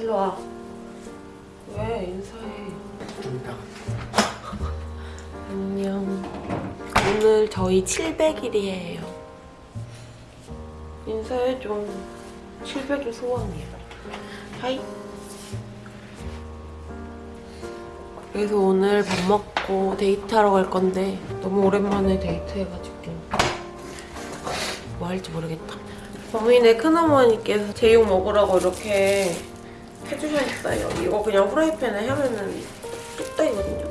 일로 와. 왜 인사해? 안녕. 오늘 저희 700일이에요. 인사해줘. 700일 소원이야. Hi. 그래서 오늘 밥 먹고 데이트하러 갈 건데 너무 오랜만에 데이트해가지고 뭐 할지 모르겠다. 범인의 큰어머니께서 제육 먹으라고 이렇게 해주셨어요. 이거 그냥 후라이팬에 하면은 뚝딱이거든요.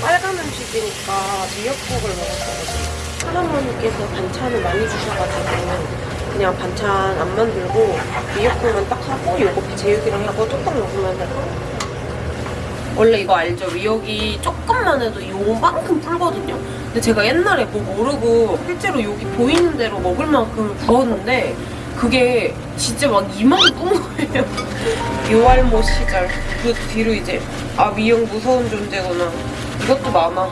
빨간 음식이니까 미역국을 먹었거든요. 큰어머니께서 반찬을 많이 주셔가지고 그냥 반찬 안 만들고 미역국만 딱 하고 요거 제육이랑 하고 뚝딱 먹으면 되고 원래 이거 알죠? 미역이 조금만 해도 요만큼 불거든요? 근데 제가 옛날에 뭐 모르고 실제로 여기 보이는 대로 먹을 만큼 부었는데 그게 진짜 막 이만큼 뿜은 거예요. 요알못 시절. 그 뒤로 이제 아 미역 무서운 존재구나. 이것도 많아.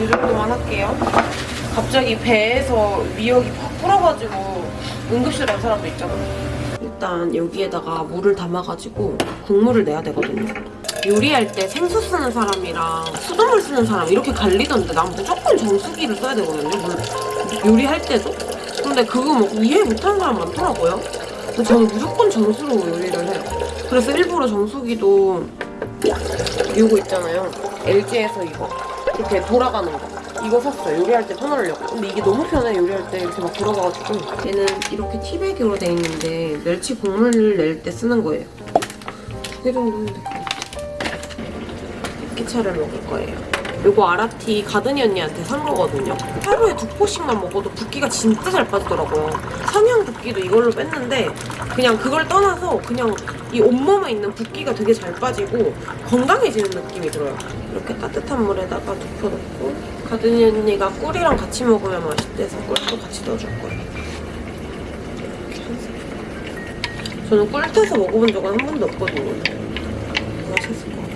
이 정도만 할게요. 갑자기 배에서 미역이 팍 불어가지고 응급실 간 사람도 있잖아. 일단 여기에다가 물을 담아가지고 국물을 내야 되거든요. 요리할 때 생수 쓰는 사람이랑 수돗물 쓰는 사람 이렇게 갈리던데 난 무조건 정수기를 써야 되거든요. 물 요리할 때도. 근데 그거 뭐 이해 못하는 사람 많더라고요. 근데 저는 무조건 정수로 요리를 해요. 그래서 일부러 정수기도 이거 있잖아요. LG에서 이거 이렇게 돌아가는 거. 이거 샀어요. 요리할 때 편하려고. 근데 이게 너무 편해, 요리할 때 이렇게 막 돌아가가지고. 얘는 이렇게 티백으로 돼 있는데 멸치 국물을 낼때 쓰는 거예요. 이 정도면 깨차를 먹을 거예요. 요거 아라티 가든이 언니한테 산 거거든요. 하루에 두 포씩만 먹어도 붓기가 진짜 잘 빠지더라고요. 성형 붓기도 이걸로 뺐는데 그냥 그걸 떠나서 그냥 이 온몸에 있는 붓기가 되게 잘 빠지고 건강해지는 느낌이 들어요. 이렇게 따뜻한 물에다가 덮어놓고 가든이 언니가 꿀이랑 같이 먹으면 맛있대서 꿀도 같이 넣어줄 거예요. 저는 꿀 타서 먹어본 적은 한 번도 없거든요. 맛있을 것 같아요.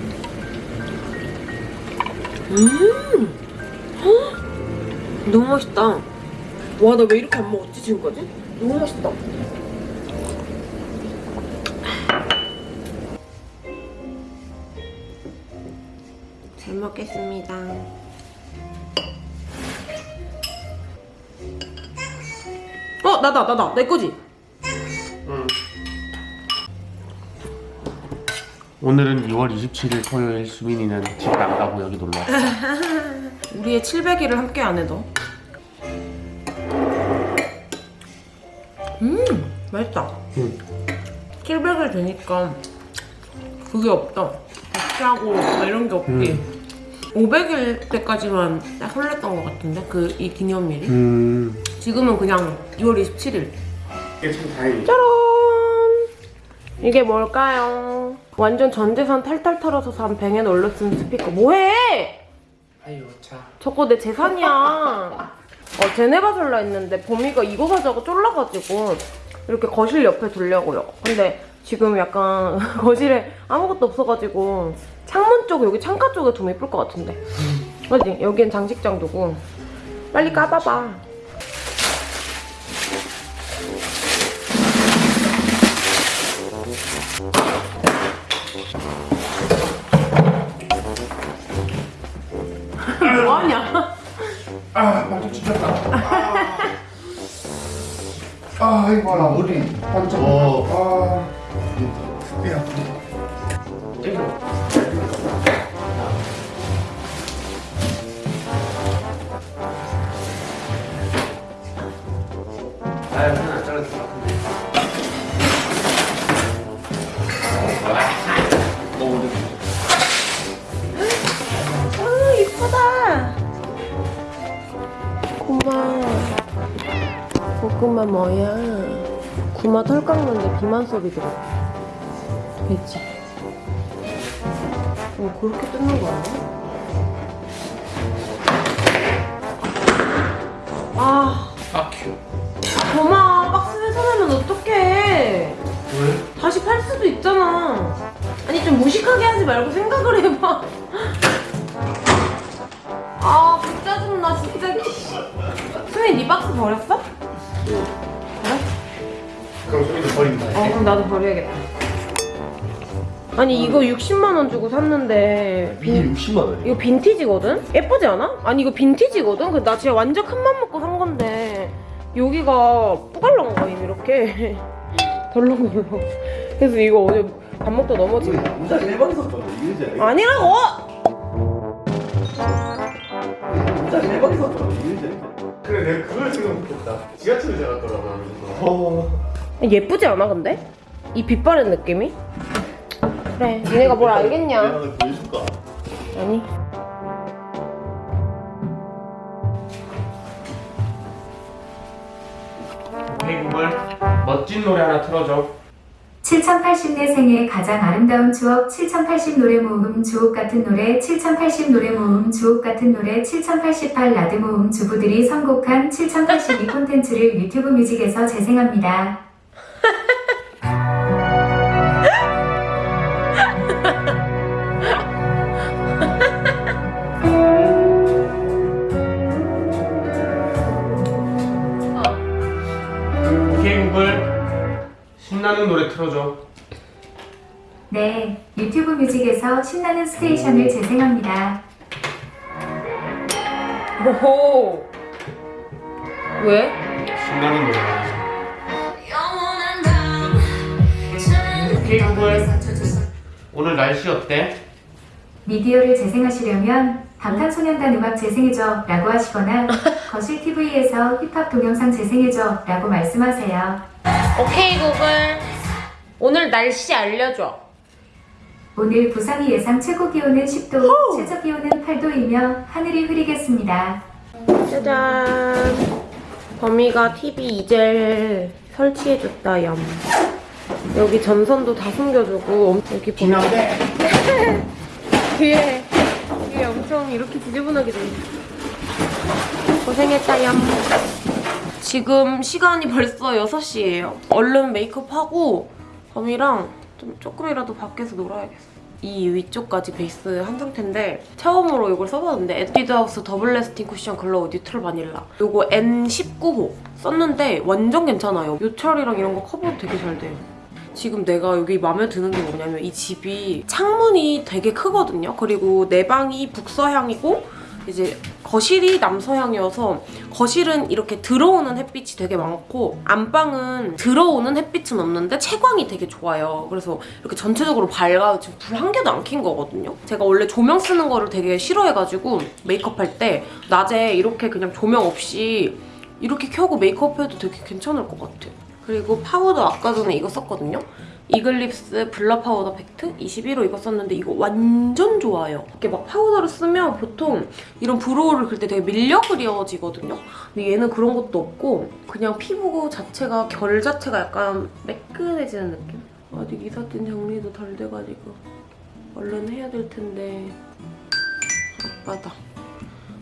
음! 헉! 너무 맛있다. 와, 나 왜 이렇게 안 먹었지, 지금까지? 너무 맛있다. 잘 먹겠습니다. 어, 나다, 나다. 내 거지? 오늘은 2월 27일 토요일 수민이는 집 안 가고 여기 놀러 왔어. 우리의 700일을 함께 안 해도. 음, 맛있다. 응. 700일 되니까 그게 없다. 뭐 이런 게 없지. 500일 때까지만 딱 설렜던 것 같은데 그 이 기념일이. 음. 지금은 그냥 2월 27일. 이게 참 다행이다. 짜란! 이게 뭘까요? 완전 전 재산 탈탈 털어서 산 뱅앤 올러슨 스피커. 뭐해? 아유 자. 저거 내 재산이야. 어, 제네바솔라 있는데 범이가 이거 가자고 쫄라가지고 이렇게 거실 옆에 두려고요. 근데 지금 약간 거실에 아무것도 없어가지고 창문 쪽 여기 창가 쪽에 두면 예쁠 것 같은데. 그지? 여기엔 장식장 두고 빨리 까봐봐. 뭐하냐? 아 맞아 찢었다. 아, 아 이거 봐라 머리 반짝. 아. 야. 고마 고구마 뭐야? 구마 털 깎는데 비만 소리 들어. 됐지? 어 그렇게 뜯는 거 아니야? 아. 아큐. 고마 박스 훼손하면 어떡해? 왜? 다시 팔 수도 있잖아. 아니 좀 무식하게 하지 말고 생각을 해봐. 아 짜증나 진짜 수민 네 박스 버렸어? 그럼 소민이 버린다. 어 그럼 나도 버려야겠다 아니 이거 60만 원 주고 샀는데 이게 60만 원이야. 이거 빈티지거든? 예쁘지 않아? 아니 이거 빈티지거든? 근데 나 진짜 완전 큰맘 먹고 산 건데 여기가 뿌갈난 거임 이렇게 덜렁덜렁 그래서 이거 어제 밥 먹다 거 진짜 일반에서 던 이유지 아니라고! 진짜 일반에서 던 이유지 그래 내가 그걸 생각 못했다. 지하철에 잡았더라고 하면서. 예쁘지 않아 근데? 이 빛 바랜 느낌이? 그래 니네가 뭘 알겠냐 내가 너 보여줄까? 아니 오케이 구글 멋진 노래 하나 틀어줘. 7080 내 생애 가장 아름다운 추억 7080 노래 모음 주옥 같은 노래 7080 노래 모음 주옥 같은 노래 7088 라드 모음 주부들이 선곡한 7082 콘텐츠를 유튜브 뮤직에서 재생합니다. 신나는 노래 틀어줘. 네, 유튜브 뮤직에서 신나는 스테이션을 재생합니다. 오호 왜? 신나는 노래. 오늘 날씨 어때? 미디어를 재생하시려면 방탄소년단 음악 재생해줘 라고 하시거나 거실 TV에서 힙합 동영상 재생해줘 라고 말씀하세요. 오케이 구글 오늘 날씨 알려줘. 오늘 부산이 예상 최고 기온은 10도, 최저 기온은 8도이며 하늘이 흐리겠습니다. 짜잔. 범이가 TV 이젤 설치해줬다 얌 여기 전선도 다 숨겨주고 여기 보면. 뒤에 뒤에 엄청 이렇게 지저분하게 돼 고생했다 얌 지금 시간이 벌써 6시예요. 얼른 메이크업하고 범이랑 좀 조금이라도 밖에서 놀아야겠어. 이 위쪽까지 베이스 한 상태인데 처음으로 이걸 써봤는데 에뛰드하우스 Double Lasting Cushion Glow Neutral Vanilla. 이거 N19호 썼는데 완전 괜찮아요. 요철이랑 이런 거 커버 되게 잘 돼요. 지금 내가 여기 마음에 드는 게 뭐냐면 이 집이 창문이 되게 크거든요. 그리고 내 방이 북서향이고 이제 거실이 남서향이어서 거실은 이렇게 들어오는 햇빛이 되게 많고 안방은 들어오는 햇빛은 없는데 채광이 되게 좋아요. 그래서 이렇게 전체적으로 밝아 지금 불 한 개도 안 킨 거거든요. 제가 원래 조명 쓰는 거를 되게 싫어해가지고 메이크업 할 때 낮에 이렇게 그냥 조명 없이 이렇게 켜고 메이크업 해도 되게 괜찮을 것 같아요. 그리고 파우더 아까 전에 이거 썼거든요. 이글립스 Blur 파우더 팩트 21호 이거 썼는데 이거 완전 좋아요. 이렇게 막 파우더를 쓰면 보통 이런 브로우를 그릴 때 되게 밀려 그려지거든요. 근데 얘는 그런 것도 없고 그냥 피부 자체가 결 자체가 약간 매끈해지는 느낌? 아직 이삿짐 정리도 덜 돼가지고 얼른 해야 될 텐데 바빠다.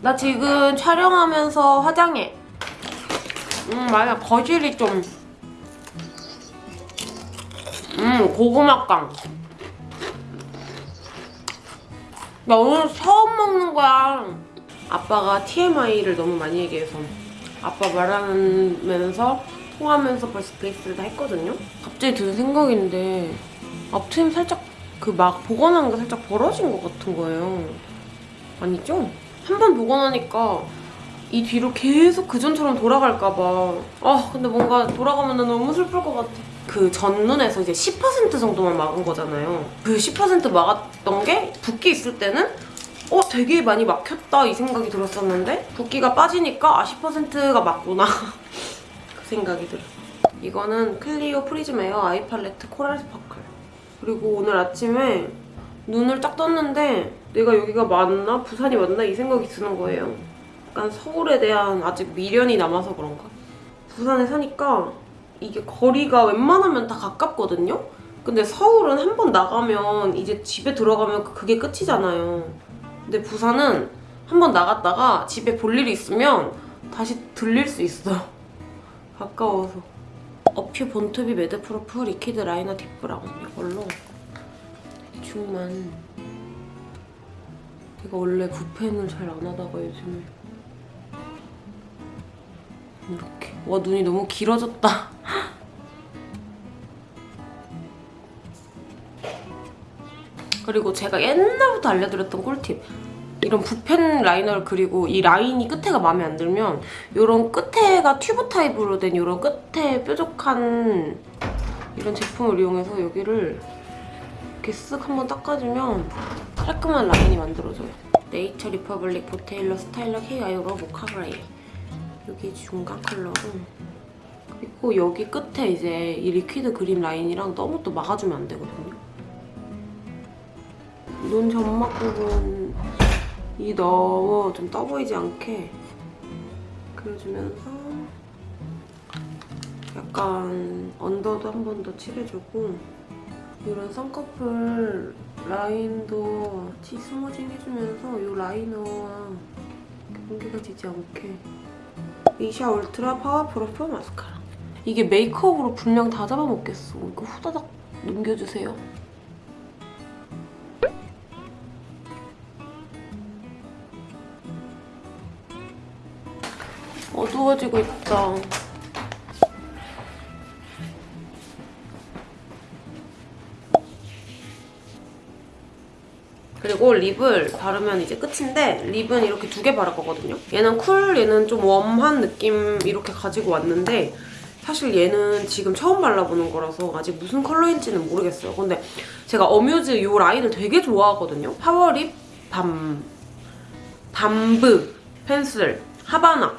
나 지금 촬영하면서 화장해. 음 맞아 거실이 좀 음, 고구마깡. 나 오늘 처음 먹는 거야. 아빠가 TMI를 너무 많이 얘기해서 아빠 말하면서 통하면서 벌써 베이스를 다 했거든요. 갑자기 드는 생각인데 앞트임 살짝 그 막 복원한 게 살짝 벌어진 것 같은 거예요. 아니죠? 한 번 복원하니까 이 뒤로 계속 그전처럼 돌아갈까 봐. 아, 근데 뭔가 돌아가면 너무 슬플 것 같아. 그 전눈에서 이제 10% 정도만 막은 거잖아요. 그 10% 막았던 게 붓기 있을 때는 어, 되게 많이 막혔다 이 생각이 들었었는데 붓기가 빠지니까 아, 10%가 맞구나. 그 생각이 들어. 이거는 클리오 Prism Air Eye Palette Coral Sparkle. 그리고 오늘 아침에 눈을 딱 떴는데 내가 여기가 맞나? 부산이 맞나? 이 생각이 드는 거예요. 약간 서울에 대한 아직 미련이 남아서 그런가? 부산에 사니까 이게 거리가 웬만하면 다 가깝거든요? 근데 서울은 한 번 나가면 이제 집에 들어가면 그게 끝이잖아요. 근데 부산은 한 번 나갔다가 집에 볼 일이 있으면 다시 들릴 수 있어. 가까워서. 어퓨 Born To Be Madproof Liquid Liner Deep Brown 이걸로 대충만 내가 원래 붓펜을 잘 안 하다가 요즘에 이렇게. 와 눈이 너무 길어졌다. 그리고 제가 옛날부터 알려드렸던 꿀팁. 이런 붓펜 liner를 그리고 이 라인이 끝에가 마음에 안 들면 이런 끝에가 튜브 타입으로 된 이런 끝에 뾰족한 이런 제품을 이용해서 여기를 이렇게 쓱 한번 닦아주면 깔끔한 라인이 만들어져요. 네이처 리퍼블릭 보테일러 스타일러 K Eyebrow Mocha Brown 여기 중간 컬러고 그리고 여기 끝에 이제 이 liquid 그림 라인이랑 너무 또 막아주면 안 되거든요. 눈 점막 부분이 너무 좀 떠 보이지 않게 그려주면서 약간 언더도 한 번 더 칠해주고 이런 쌍꺼풀 라인도 치 smudging 해주면서 이 liner와 경계가 지지 않게 미샤 Ultra Powerproof Mascara. 이게 메이크업으로 분량 다 잡아먹겠어. 이거 후다닥 넘겨주세요. 어두워지고 있다 그리고 lip을 바르면 이제 끝인데 lip은 이렇게 두 개 바를 거거든요. 얘는 cool, 얘는 좀 warm한 느낌 이렇게 가지고 왔는데 사실 얘는 지금 처음 발라보는 거라서 아직 무슨 컬러인지는 모르겠어요. 근데 제가 어뮤즈 이 라인을 되게 좋아하거든요. Power Lip Bomb, Bomb Pencil Havana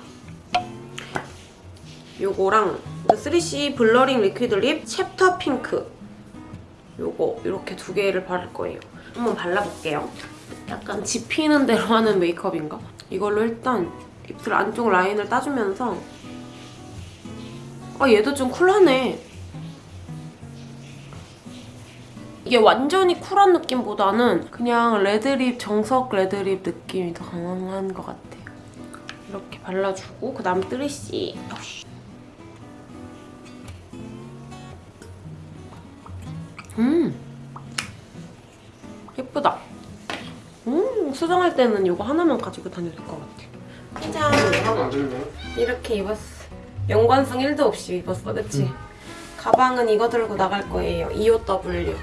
요거랑 3CE Blurring Liquid Lip Chapter Pink 요거 이렇게 두 개를 바를 거예요. 한번 발라볼게요. 약간 지피는 대로 하는 메이크업인가? 이걸로 일단 입술 안쪽 라인을 따주면서 아 얘도 좀 쿨하네. 이게 완전히 쿨한 느낌보다는 그냥 레드립, 정석 레드립 느낌이 더 강한 것 같아요. 이렇게 발라주고 그 다음 뜨리씨 음 예쁘다. 음, 수정할 때는 이거 하나만 가지고 다녀도 될 것 같아. 짠! 이렇게 입었어. 연관성 1도 없이 입었어, 그치? 가방은 이거 들고 나갈 거예요. EOW.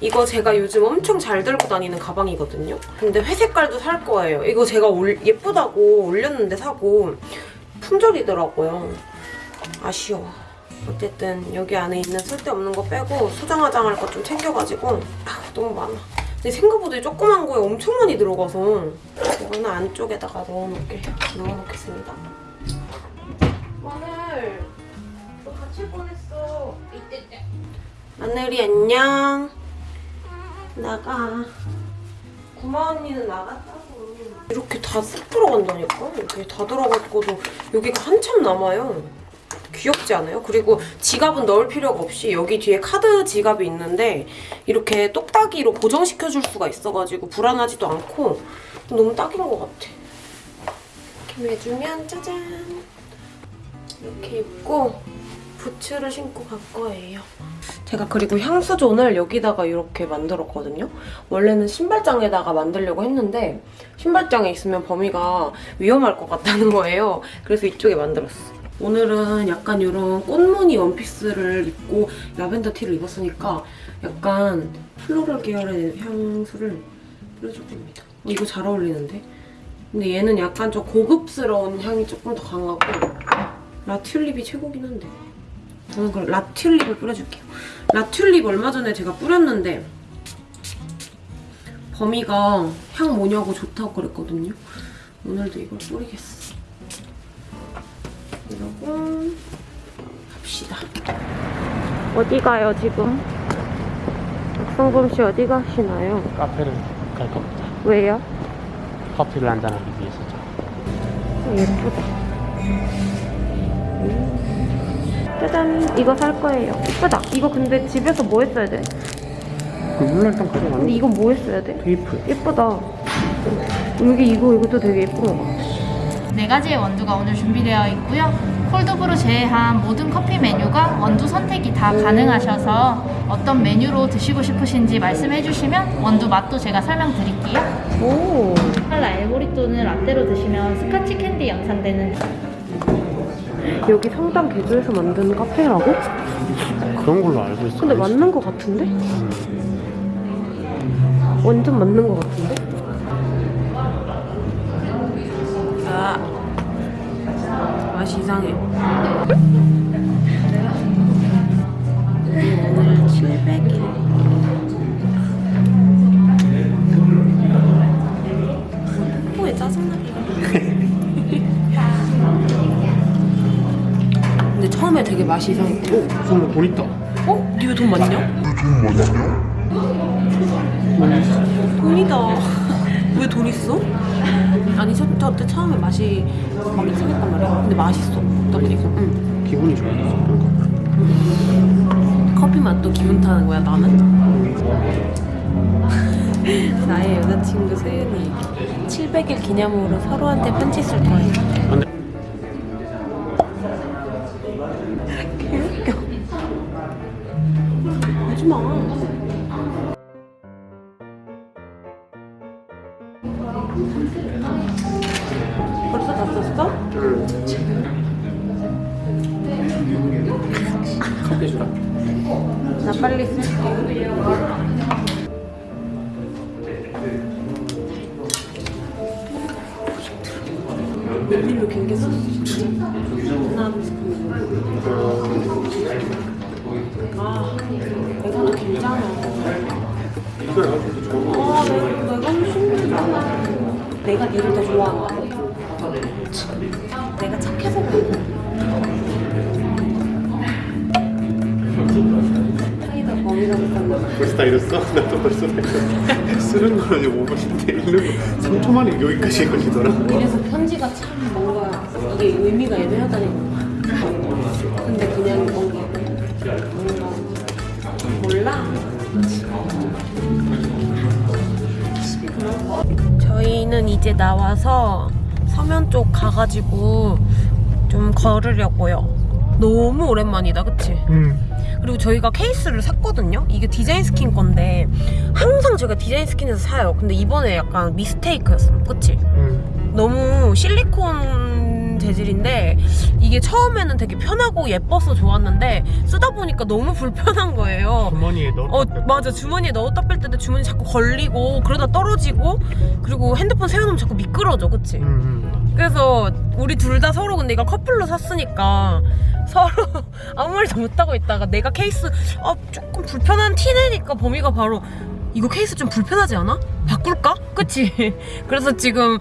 이거 제가 요즘 엄청 잘 들고 다니는 가방이거든요. 근데 회색깔도 살 거예요. 이거 제가 올, 예쁘다고 올렸는데 사고 품절이더라고요. 아쉬워. 어쨌든 여기 안에 있는 쓸데없는 거 빼고 소장화장 할 거 좀 챙겨가지고 아, 너무 많아. 근데 생각보다 조그만 거에 엄청 많이 들어가서 이거는 안쪽에다가 넣어놓게 넣어놓겠습니다. 마늘 너 같이 보냈어. 마늘이 안녕. 나가. 구마 언니는 나갔다고. 이렇게 다쓱 들어간다니까? 이렇게 다 들어갔고도 여기가 한참 남아요. 귀엽지 않아요? 그리고 지갑은 넣을 필요가 없이 여기 뒤에 카드 지갑이 있는데 이렇게 똑딱이로 고정시켜줄 수가 있어가지고 불안하지도 않고 너무 딱인 것 같아. 이렇게 매주면 짜잔! 이렇게 입고 부츠를 신고 갈 거예요. 제가 그리고 향수존을 여기다가 이렇게 만들었거든요. 원래는 신발장에다가 만들려고 했는데 신발장에 있으면 범위가 위험할 것 같다는 거예요. 그래서 이쪽에 만들었어. 오늘은 약간 이런 꽃무늬 원피스를 입고 라벤더 티를 입었으니까 약간 floral 계열의 향수를 뿌려줄 겁니다. 어, 이거 잘 어울리는데? 근데 얘는 약간 좀 고급스러운 향이 조금 더 강하고 라튤립이 최고긴 한데 저는 그럼 라튤립을 뿌려줄게요. 라튤립 얼마 전에 제가 뿌렸는데 범이가 향 뭐냐고 좋다고 그랬거든요. 오늘도 이걸 뿌리겠어. 이러고 갑시다. 어디 가요 지금? 박성범 씨 어디 가시나요? 카페를 갈 겁니다. 왜요? 커피를 한잔하기 위해서죠. 예쁘다. 음. 짜잔 이거 살 거예요. 예쁘다. 이거 근데 집에서 뭐 했어야 돼? 그 물론 좀 가져가는 근데 이건 뭐 했어야 돼? 테이프. 예쁘다. 여기 이거 이것도 되게 예쁜 거 같아. 네 가지의 원두가 오늘 준비되어 있고요. Cold brew 제외한 모든 커피 메뉴가 원두 선택이 다 가능하셔서 어떤 메뉴로 드시고 싶으신지 말씀해 주시면 원두 맛도 제가 설명드릴게요. 오. 칼라 엘보리또는 라떼로 드시면 스카치 캔디 연상되는 여기 성당 개조해서 만든 카페라고? 그런 걸로 알고 있어. 근데 맞는 거 같은데? 완전 맞는 거 같은데? 아 맛이 이상해 오늘 700일 왜 짜증나게 근데 처음에 되게 맛이 이상했고 어, 정말 돈 있다. 어? 니왜돈 많냐? 돈 많냐? 돈이다. 왜 돈 있어? 아니 저, 저때 처음에 맛이 막 이상했단 말이야. 근데 맛있어. 보니까. 응. 기분이 좋아서 거. 커피 맛도 기분 타는 거야 나는? 나의 여자친구 세연이 700일 기념으로 서로한테 편지 쓸 거예요. 일로 길게 썼어. 하나, 아, 내가 더 길잖아. 이걸 가지고 좋은 거. 아, 내가, 내가 훨씬 길잖아. 내가 니를 더 좋아한다. 내가 착해 벌써 다 잃었어? 나도 벌써 다 잃었어. 쓰는 거는 5분인데 읽는 거 3초 만에 여기까지 걸리더라. 이래서 편지가 참 뭔가 이게 의미가 애매하다니까. 근데 그냥 뭔가 뭔가 몰라. 저희는 이제 나와서 서면 쪽 가가지고 좀 걸으려고요. 너무 오랜만이다, 그치? 응. 그리고 저희가 케이스를 샀거든요. 이게 디자인 스킨 건데 항상 저희가 디자인 스킨에서 사요. 근데 이번에 약간 미스테이크였어, 그치? 응. 너무 실리콘 재질인데 이게 처음에는 되게 편하고 예뻐서 좋았는데 쓰다 보니까 너무 불편한 거예요. 주머니에 넣어. 어 맞아 주머니에 넣었다 뺄 때도 주머니 자꾸 걸리고 그러다 떨어지고 그리고 핸드폰 세워놓으면 자꾸 미끄러져 그치? 응, 응. 그래서 우리 둘 다 서로 근데 이거 커플로 샀으니까 서로 아무 말도 못하고 있다가 내가 케이스 아 조금 불편한 티 내니까 범이가 바로 이거 케이스 좀 불편하지 않아? 바꿀까? 그치? 그래서 지금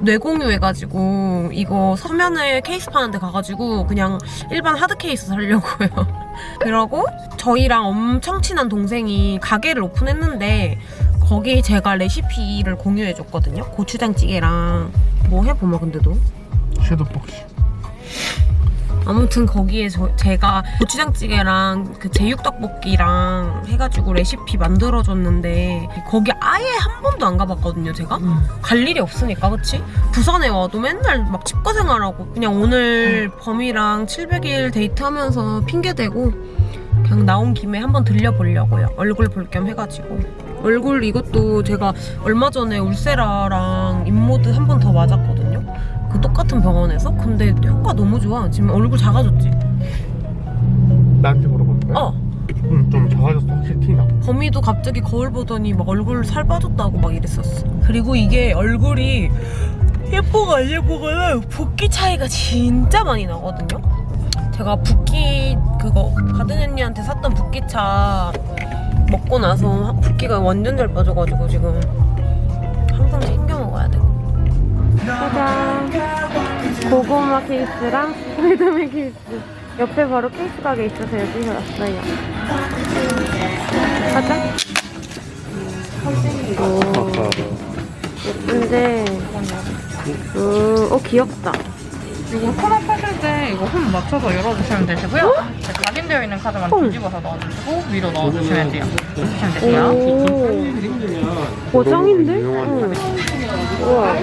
뇌공유해가지고 이거 서면을 케이스 파는 데 가가지고 그냥 일반 하드 케이스 사려고요 그러고 저희랑 엄청 친한 동생이 가게를 오픈했는데 거기 제가 레시피를 공유해줬거든요 고추장찌개랑 뭐 해보면 근데도 박스. 아무튼 거기에 저, 제가 고추장찌개랑 그 제육떡볶이랑 해가지고 레시피 만들어줬는데 거기 아예 한 번도 안 가봤거든요 제가? 갈 일이 없으니까 그치? 부산에 와도 맨날 막 집과 생활하고 그냥 오늘 범이랑 700일 데이트하면서 핑계대고 그냥 나온 김에 한번 들려보려고요 얼굴 볼 겸 해가지고. 얼굴 이것도 제가 얼마 전에 울세라랑 인모드 한 번 더 맞았거든요 그 똑같은 병원에서 근데 효과 너무 좋아 지금 얼굴 작아졌지 나한테 물어보는 거야? 어 응, 좀 작아졌어. 확실히 티나. 범이도 갑자기 거울 보더니 막 얼굴 살 빠졌다고 막 이랬었어. 그리고 이게 얼굴이 예뻐가 안 예뻐가 붓기 차이가 진짜 많이 나거든요. 제가 붓기 그거 가든 언니한테 샀던 붓기차 먹고 나서 붓기가 완전 잘 빠져가지고 지금 항상 챙겨 먹어야 돼. 짜잔. 고구마 케이스랑 스파이더맨 케이스. 옆에 바로 케이스 가게 있어서 여기서 왔어요. 가자. 이거 예쁜데. 음, 어 귀엽다. 이거 혼합하실 때 이거 홈 맞춰서 열어주시면 되시고요. 이제 각인되어 있는 카드만 헐. 뒤집어서 넣어주시고 위로 넣어주시면 돼요. 넣으시면 되세요. 오, 고정인데? 응. 우와.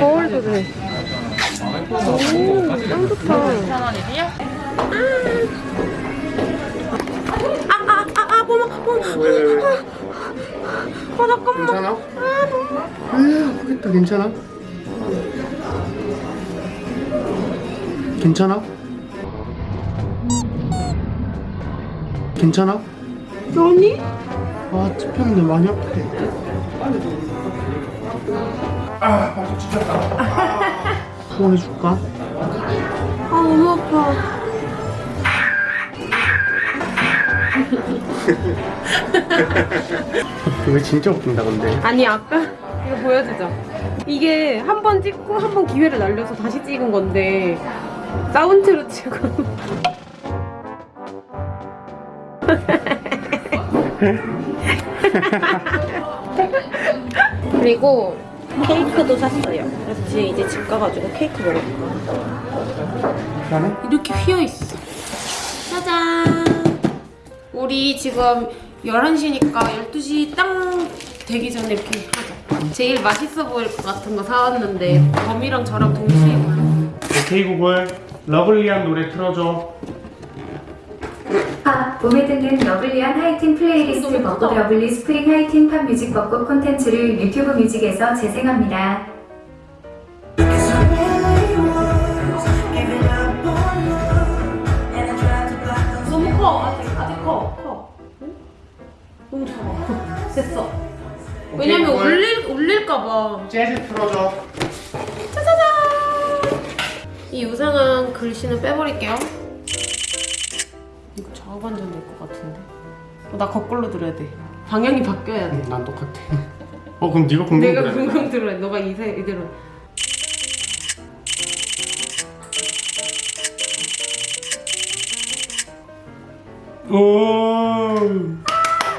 거울도 돼. 오, 짱 좋다. 1,000원이세요? 아, 아, 아, 아, 뭐마, 뭐마. 왜, 왜, 왜? 아, 잠깐만. 괜찮아? 아, 하겠다. 괜찮아? 괜찮아? 괜찮아? 아니? 아 찝혔는데 많이 아프게 아 벌써 찢었다 소원해줄까? 아 너무 아파. 이거 진짜 웃긴다 근데 아니 아까 이거 보여주자. 이게 한 번 찍고 한 번 기회를 날려서 다시 찍은 건데 사운드로 찍고. 그리고 케이크도 샀어요. 그래서 지금 이제 집 가가지고 케이크 먹을. 미안해? 이렇게 휘어 있어. 짜잔. 우리 지금 11시니까 12시 땅 되기 전에 이렇게 하자. 제일 맛있어 보일 것 같은 거 사왔는데 범이랑 저랑 동시에 골라. 오케이 구글 lovely한 노래 틀어줘 팝, 봄에 듣는 lovely한 하이틴 플레이리스트. 벚꽃 lovely spring 하이틴 팝 music 벚꽃 콘텐츠를 유튜브 뮤직에서 재생합니다. 너무 커. 아직, 아직 커. 커. 응? 너무 작아. 됐어. 왜냐면 올릴, 올릴까봐. 재즈 틀어줘 짜자잔! 이 유상한 글씨는 빼버릴게요. 이거 좌우 반전 될 것 같은데. 어, 나 거꾸로 들어야 돼. 방향이 바뀌어야 돼. 난 똑같아 어 그럼 네가 궁금 내가 그래 궁금 들어야 돼. 너가 이세, 이대로. 오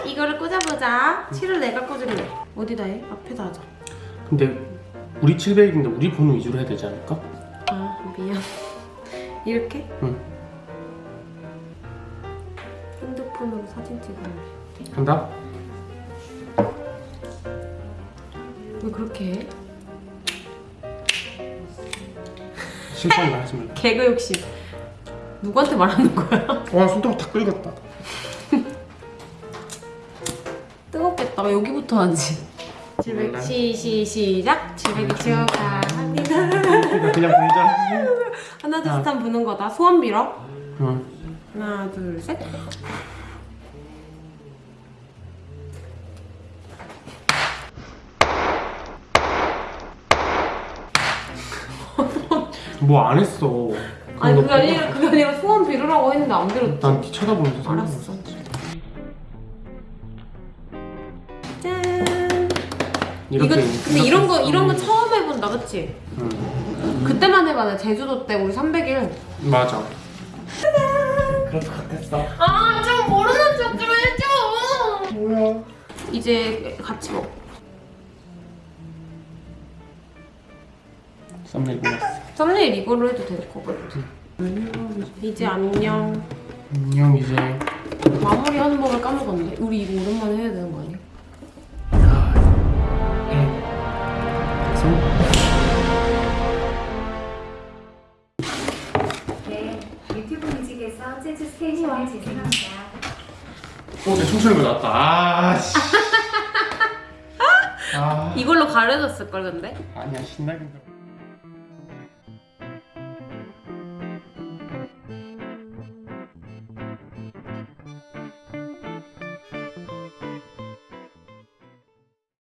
이거를 꽂아보자. 칠을 내가 꽂을래. 어디다 해? 앞에다 하자. 근데 우리 700인데 우리 번호 위주로 해야 되지 않을까? 아, 미안. 이렇게? 응 핸드폰으로 사진 찍으면 간다 왜 그렇게 해? 심판이 말하지 말라 개그 욕심. 누구한테 말하는 거야? 와 손톱 다 끓였다 뜨겁겠다. 여기부터 하지. 700, 시, 시, 시작. 700일 축하합니다. 그냥 그냥 보이자 하나, 둘, 셋 하면 부는 거다. 소원 빌어. 응 하나, 둘, 셋. 뭐 안 했어 아니, 그게 아니라, 그게 아니라 소원 빌으라고 했는데 안 빌었지. 난뒤 쳐다보면서 알았어. 짠. 이거, 이렇게 근데 이런 거, 이런 거 처음 해본다, 그치? 응 그때만 해봐. 제주도 때 우리 300일. 맞아 그럴 것 같았어 아, 좀 모르는 척 좀 해줘. 뭐야 이제 같이 먹. 썸네일 보냈어 썸네일 이걸로 해도 될 것 같아. 이제 안녕. 안녕 이제 마무리하는 법을 까먹었네. 우리 이거 오랜만에 해야 되는 거 아니야? 네, 유튜브 뮤직에서 재즈 스테이션을 재생합니다. 어, 내거 나왔다. 아, 씨. 아, 이걸로 가려졌을 걸 근데. 아니야, 신나긴.